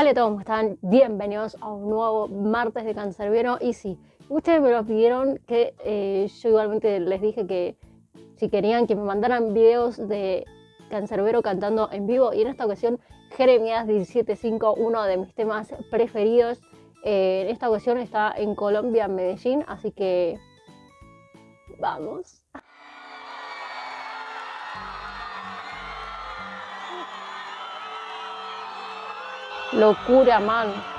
Hola a todos, ¿cómo están? Bienvenidos a un nuevo martes de Cancerbero. Y sí, ustedes me lo pidieron que eh, yo igualmente les dije que si querían que me mandaran videos de Cancerbero cantando en vivo. Y en esta ocasión, Jeremías 17.5, uno de mis temas preferidos. Eh, en esta ocasión está en Colombia, en Medellín, así que vamos. Locura, mano.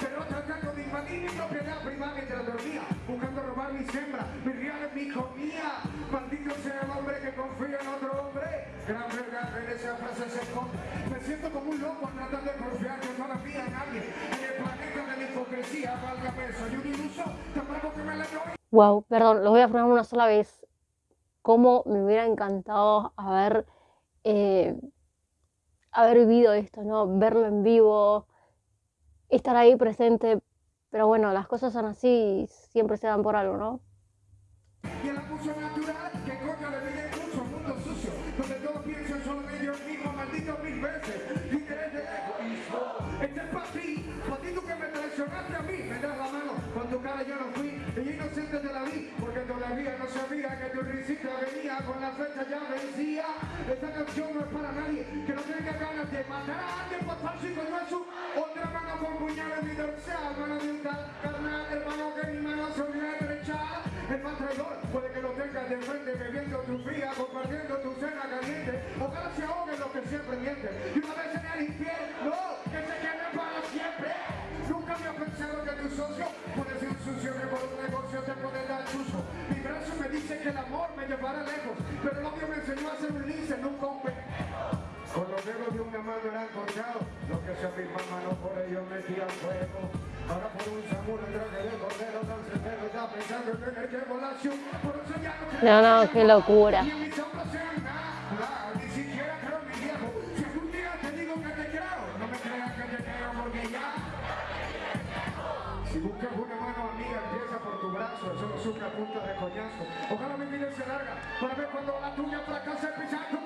Pero tratando de invadir mi propiedad privada mientras dormía, buscando robar mi sembra, mi real es mi comida. Maldito sea el hombre que confía en otro hombre. Gran verdad en esa frase se esconde. Me siento como un loco tratando de confiar que todavía nadie. En el planeta de la hipocresía, valga peso. Y un iluso, tan bravo que me le doy. Wow, perdón, los voy a frenar una sola vez. Cómo me hubiera encantado haber, eh, haber vivido esto, ¿no? Verlo en vivo, estar ahí presente. Pero bueno, las cosas son así y siempre se dan por algo, ¿no? Y el abuso natural que coño le pide mucho mundo sucio, donde todos piensan solo en ellos mismos, maldito mil veces. Líderes de egoísmo. Este es para ti, para ti tú que me traicionaste a mí, me das la mano, con tu cara yo no fui, y inocente te la vi, porque todavía no sabía que tu risita venía, con la fecha ya vencía. Esta canción no es para nadie, que no tenga ganas de matar a alguien por falso y coñazo. Otra mano con puñales dorsal, mano de un tal carnal, hermano que mi mano la derecha. El más traidor puede que lo tengas de frente bebiendo tu fría, compartiendo tu cena caliente. Ojalá se ahoguen los que siempre mienten. Y una vez en el infierno, que se quede para siempre. Nunca había pensado que tu socio puede ser sucio que por un negocio te puede dar chuzo. Mi brazo me dice que el amor me llevará lejos, pero el odio me enseñó a ser un lince, nunca un con los dedos de una mano eran cortados, los que se afirman manos por ellos metían fuego. Ahora por un samuro en traje de cordero tan certero está pensando en tener que por eso ya no No, qué locura. Si buscas una mano amiga, empieza por tu brazo, eso no sufre a punta de coñazo. Ojalá mi vida se larga para ver cuando la tuya fracase pisar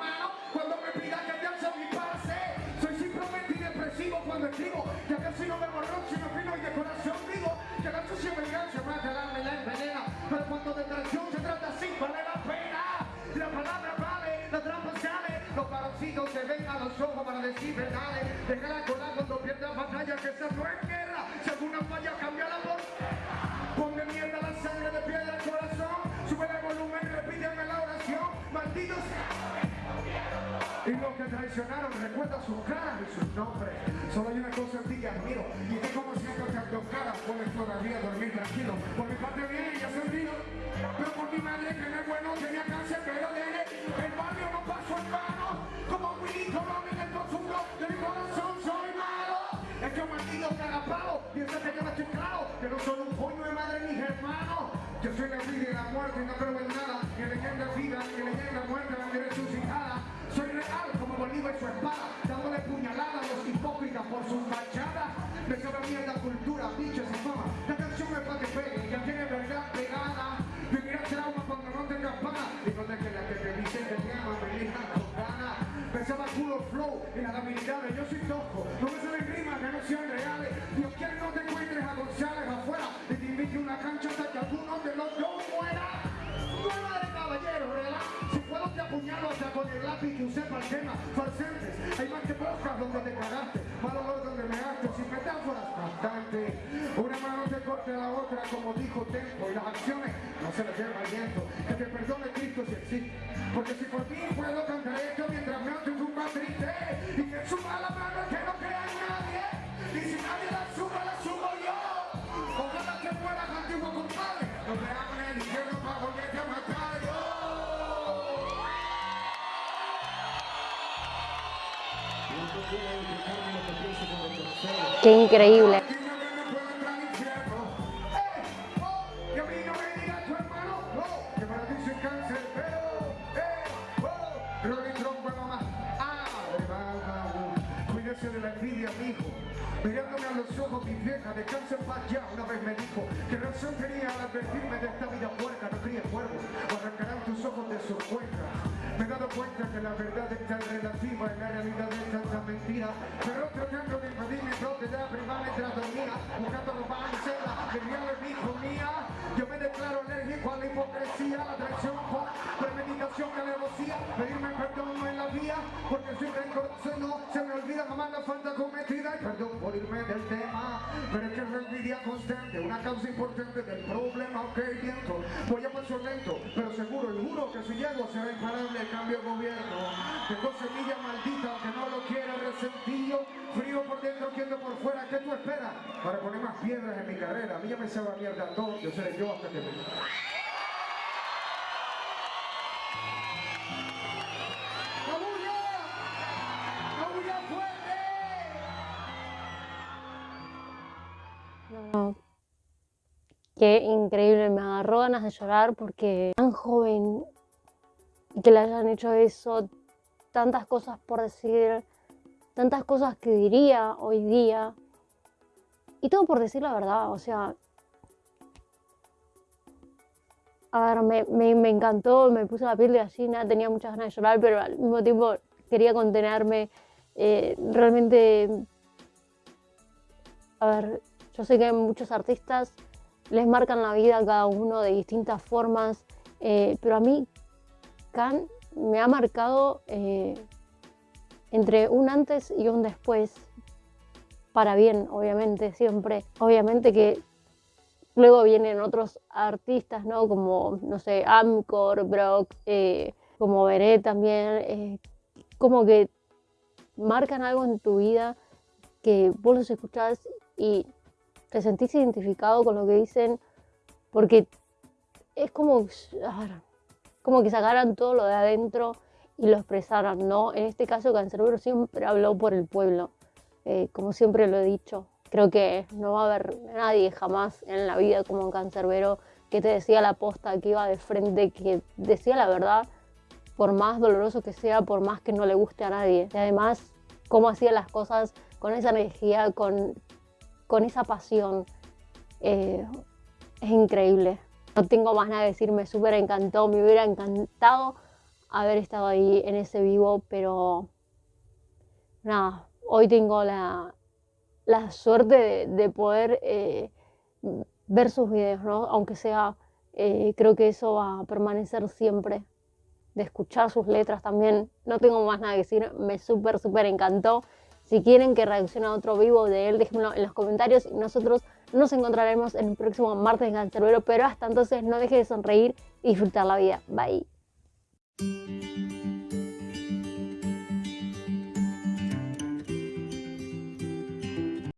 que casi no me borrón, sino fino y de corazón digo, que la sucia venganza mata el alma y la envenena, pero cuando de traición se trata así, vale la pena. La palabra vale, la trampa sale, los varoncitos se ven a los ojos para decir verdades, déjala colar cuando pierdas batalla, que esa no es guerra, si alguna falla cambia la voz. Ponme mierda la sangre de piedra al corazón. Sube el volumen, repíteme la oración. Malditos. Y los que traicionaron, recuerda sus caras y sus nombres. Solo hay una cosa en ti que admiro. Y que como siempre te dos caras, puedes todavía dormir tranquilo. Por mi parte viene y ya se olvidó. Pero por mi madre que no es bueno, tenía cáncer, pero nene, el barrio no pasó en vano. Como Willy Colón en el profundo de mi corazón soy malo. Es que maldito cagapalo, piensa que yo no estoy claro, que no soy un coño de madre ni hermano. Yo soy la vida y la muerte y no creo en nada, ni leyenda vida, ni leyenda muerte, resucitada. Soy Me sabe mierda cultura, bichos y fama. La canción es para que pegue, ya tiene verdad pegada. Vivirás trauma cuando no tengas pana. Y no te que la que te dice que te ama, me elijan con ganas. Pensaba culo flow y las habilidades, yo soy tosco. No me salen rimas que no sean reales. Dios quiere no te encuentres a González afuera y te invite una cancha hasta que alguno de los dos muera. Nueva de caballero, ¿verdad? Si puedo te apuñalo hasta con el lápiz que usé para el tema. Farcentes, hay más que bocas donde te cagaste, Una mano te corte la otra, como dijo Tempo, y las acciones no se les lleva el viento. Que perdone Cristo si existe. Porque si por mí puedo cantar esto mientras me hace un más triste. Y que suba la mano que no crea en nadie. Y si nadie la sube, la subo yo. Ojalá que fueras antiguo compadre. No te en el infierno para volverte a matar yo. Qué increíble. Me dijo que razón al advertirme de esta vida puerca, no críes cuervos, o arrancarán tus ojos de sus cuencas. Me he dado cuenta que la verdad es tan relativa y la realidad es tanta mentira. Pero tratando de invadir mi propiedad privada mientras dormía, buscando robar mi celda, a la hipocresía, la traición por premeditación que le rocía, pedirme perdón no en la vía, porque soy rencoroso no se me olvida jamás la falta cometida y perdón por irme del tema, pero es que es envidia constante, una causa importante del problema, ok, viento, voy a paso lento, pero seguro y juro que si llego será imparable el cambio de gobierno, tengo semilla maldita, aunque no lo quiera resentido, frío por dentro, quiero por fuera, ¿qué tú esperas? Para poner más piedras en mi carrera, a mí ya me sabe mierda todo, yo seré yo hasta que me... Qué increíble, me agarró ganas de llorar porque tan joven y que le hayan hecho eso, tantas cosas por decir, tantas cosas que diría hoy día. Y todo por decir la verdad, o sea... A ver, me, me, encantó, me puse la piel de gallina, tenía muchas ganas de llorar, pero al mismo tiempo quería contenerme. Eh, realmente... A ver, yo sé que muchos artistas les marcan la vida a cada uno de distintas formas, eh, pero a mí Khan me ha marcado eh, entre un antes y un después, para bien, obviamente, siempre. Obviamente que luego vienen otros artistas, ¿no? Como, no sé, Amcor, Brock, eh, como Veré también, como que marcan algo en tu vida que vos los escuchás y te sentís identificado con lo que dicen, porque es como, como que sacaran todo lo de adentro y lo expresaran, ¿no? En este caso, Cancerbero siempre habló por el pueblo, eh, como siempre lo he dicho. Creo que no va a haber nadie jamás en la vida como Cancerbero que te decía la posta, que iba de frente, que decía la verdad, por más doloroso que sea, por más que no le guste a nadie. Y además, cómo hacía las cosas con esa energía, con con esa pasión. Eh, es increíble. No tengo más nada que decir, me súper encantó, me hubiera encantado haber estado ahí en ese vivo, pero nada, hoy tengo la, suerte de, poder eh, ver sus videos, ¿no? aunque sea, eh, creo que eso va a permanecer siempre, de escuchar sus letras también. No tengo más nada que decir, me súper, súper encantó. Si quieren que reaccione a otro vivo de él, déjenmelo en los comentarios y nosotros nos encontraremos en el próximo martes en Cancerbero, pero hasta entonces no deje de sonreír y disfrutar la vida. Bye.